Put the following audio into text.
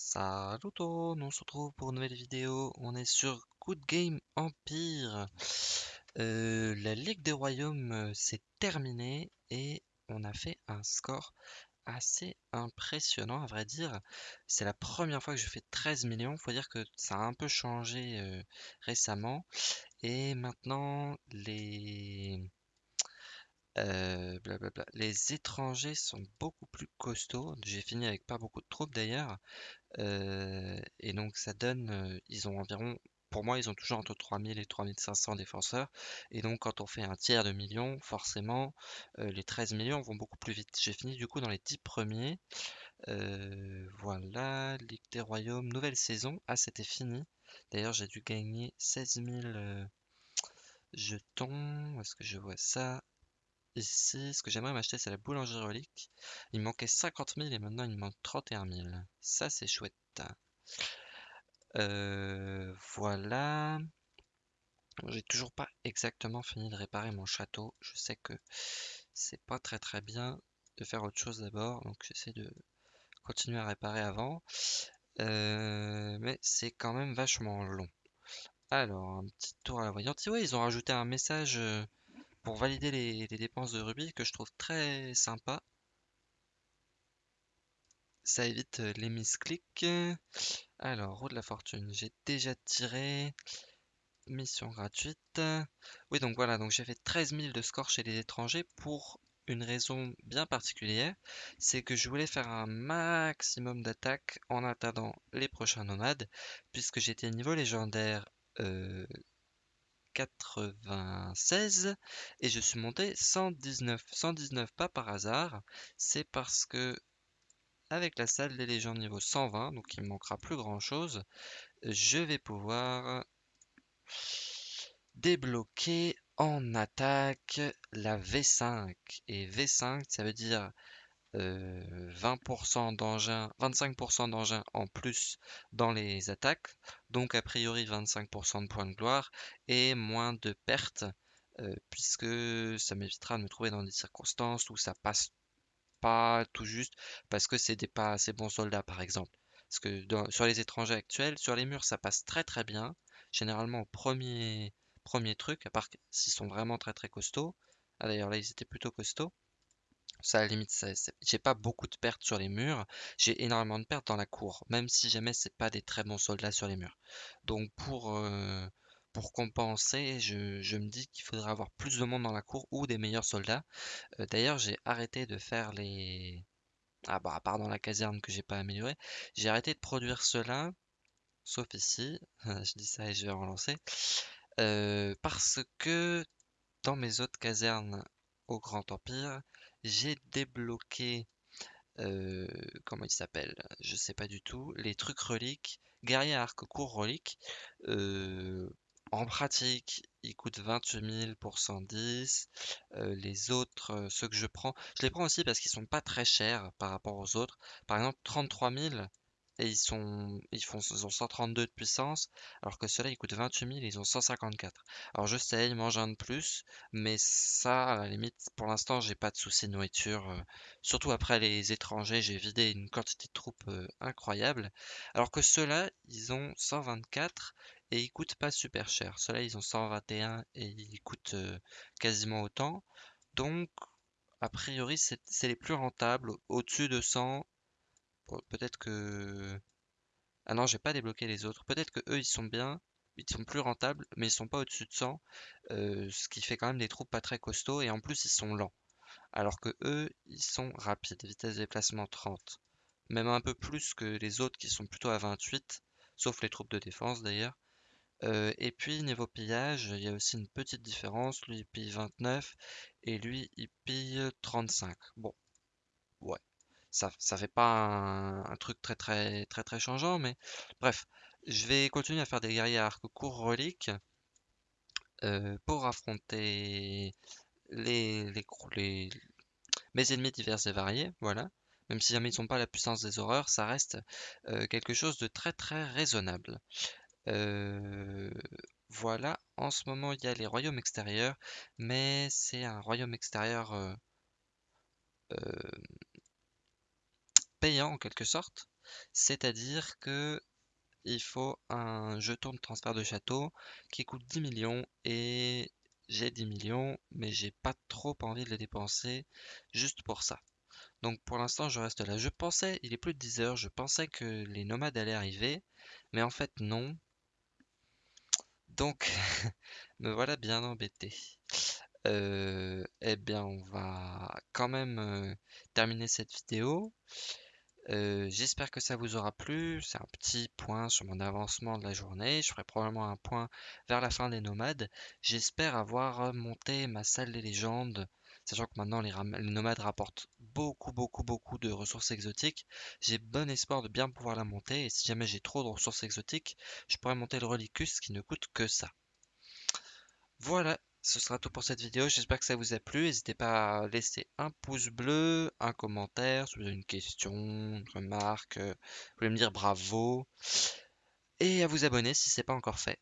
Salut on se retrouve pour une nouvelle vidéo. On est sur Good Game Empire. Euh, la Ligue des Royaumes euh, s'est terminée et on a fait un score assez impressionnant à vrai dire. C'est la première fois que je fais 13 millions. Faut dire que ça a un peu changé euh, récemment. Et maintenant les blablabla. Les étrangers sont beaucoup plus costauds. J'ai fini avec pas beaucoup de troupes d'ailleurs. Euh, et donc ça donne, euh, ils ont environ, pour moi, ils ont toujours entre 3000 et 3500 défenseurs. Et donc quand on fait un tiers de million, forcément, euh, les 13 millions vont beaucoup plus vite. J'ai fini du coup dans les 10 premiers. voilà, Ligue des Royaumes, nouvelle saison. Ah, c'était fini. D'ailleurs, j'ai dû gagner 16 000 jetons. Est-ce que je vois ça? Ici, ce que j'aimerais m'acheter, c'est la boulangerie relique. Il manquait 50 000 et maintenant il manque 31 000. Ça, c'est chouette. Euh, voilà. J'ai toujours pas exactement fini de réparer mon château. Je sais que c'est pas très très bien de faire autre chose d'abord. Donc j'essaie de continuer à réparer avant. Euh, mais c'est quand même vachement long. Alors, un petit tour à la voyante. Oui, ils ont rajouté un message euh, pour valider les, dépenses de rubis que je trouve très sympa. Ça évite euh, les misclics. Alors, roue de la fortune, j'ai déjà tiré. Mission gratuite. Oui, donc voilà, donc j'ai fait 13 000 de score chez les étrangers pour une raison bien particulière. C'est que je voulais faire un maximum d'attaques en attendant les prochains nomades, puisque j'étais niveau légendaire euh, 96 et je suis monté 119. 119 pas par hasard, c'est parce que avec la salle des légendes niveau 120, donc il me manquera plus grand chose, je vais pouvoir débloquer en attaque la V5. Et V5, ça veut dire 20% d'engins, 25% d'engins en plus dans les attaques, donc a priori 25% de points de gloire et moins de pertes, euh, puisque ça m'évitera de me trouver dans des circonstances où ça passe pas tout juste parce que c'est des pas assez bons soldats par exemple. Parce que sur les étrangers actuels, sur les murs ça passe très très bien, généralement au premier, premier truc, à part s'ils sont vraiment très très costauds. Ah d'ailleurs là ils étaient plutôt costauds. Ça, à la limite, j'ai pas beaucoup de pertes sur les murs. J'ai énormément de pertes dans la cour, même si jamais c'est pas des très bons soldats sur les murs. Donc pour, euh, pour compenser, je, me dis qu'il faudrait avoir plus de monde dans la cour ou des meilleurs soldats. Euh, d'ailleurs, j'ai arrêté de faire les... Ah bah, à part dans la caserne que j'ai pas amélioré, j'ai arrêté de produire cela, sauf ici, je dis ça et je vais relancer, euh, parce que dans mes autres casernes au Grand Empire, j'ai débloqué, euh, comment il s'appelle? Je sais pas du tout. Les trucs reliques, guerrier arc court relique. Euh, en pratique, il coûte 28 000 pour 110. Euh, les autres, ceux que je prends, je les prends aussi parce qu'ils sont pas très chers par rapport aux autres. Par exemple, 33 000, et ils sont ils font ils ont 132 de puissance alors que ceux-là ils coûtent 28 000 et ils ont 154 alors je sais ils mangent un de plus mais ça à la limite pour l'instant j'ai pas de soucis de nourriture euh, surtout après les étrangers j'ai vidé une quantité de troupes euh, incroyable. Alors que ceux-là ils ont 124 et ils coûtent pas super cher. Ceux-là ils ont 121 et ils coûtent euh, quasiment autant. Donc a priori c'est les plus rentables au-dessus de 100 peut-être que... Ah non, j'ai pas débloqué les autres. Peut-être que eux, ils sont bien, ils sont plus rentables, mais ils sont pas au-dessus de 100, euh, ce qui fait quand même des troupes pas très costauds, et en plus, ils sont lents. Alors que eux, ils sont rapides, vitesse de déplacement 30. Même un peu plus que les autres qui sont plutôt à 28, sauf les troupes de défense d'ailleurs. Euh, et puis niveau pillage, il y a aussi une petite différence. Lui il pille 29 et lui il pille 35. Bon, ouais ça, ça fait pas un, truc très très très très changeant, mais bref, je vais continuer à faire des guerriers à arc court reliques euh, pour affronter les, les, mes ennemis divers et variés, voilà. Même si jamais ils n'ont pas la puissance des horreurs, ça reste euh, quelque chose de très très raisonnable. Euh, voilà, en ce moment il y a les royaumes extérieurs, mais c'est un royaume extérieur payant en quelque sorte. c'est-à-dire que il faut un jeton de transfert de château qui coûte 10 millions et j'ai 10 millions, mais j'ai pas trop envie de les dépenser juste pour ça. Donc pour l'instant, je reste là. Je pensais, il est plus de 10 heures, je pensais que les nomades allaient arriver, mais en fait non. Donc, me voilà bien embêté. Euh, eh bien, on va quand même euh, terminer cette vidéo. Euh, j'espère que ça vous aura plu. C'est un petit point sur mon avancement de la journée. Je ferai probablement un point vers la fin des nomades. J'espère avoir monté ma salle des légendes, sachant que maintenant les, nomades rapportent beaucoup, beaucoup, beaucoup de ressources exotiques. J'ai bon espoir de bien pouvoir la monter. Et si jamais j'ai trop de ressources exotiques, je pourrais monter le Relicus qui ne coûte que ça. Voilà, ce sera tout pour cette vidéo. J'espère que ça vous a plu. N'hésitez pas à laisser un pouce bleu, un commentaire, si vous avez une question, une remarque, vous voulez me dire bravo. Et à vous abonner si ce n'est pas encore fait.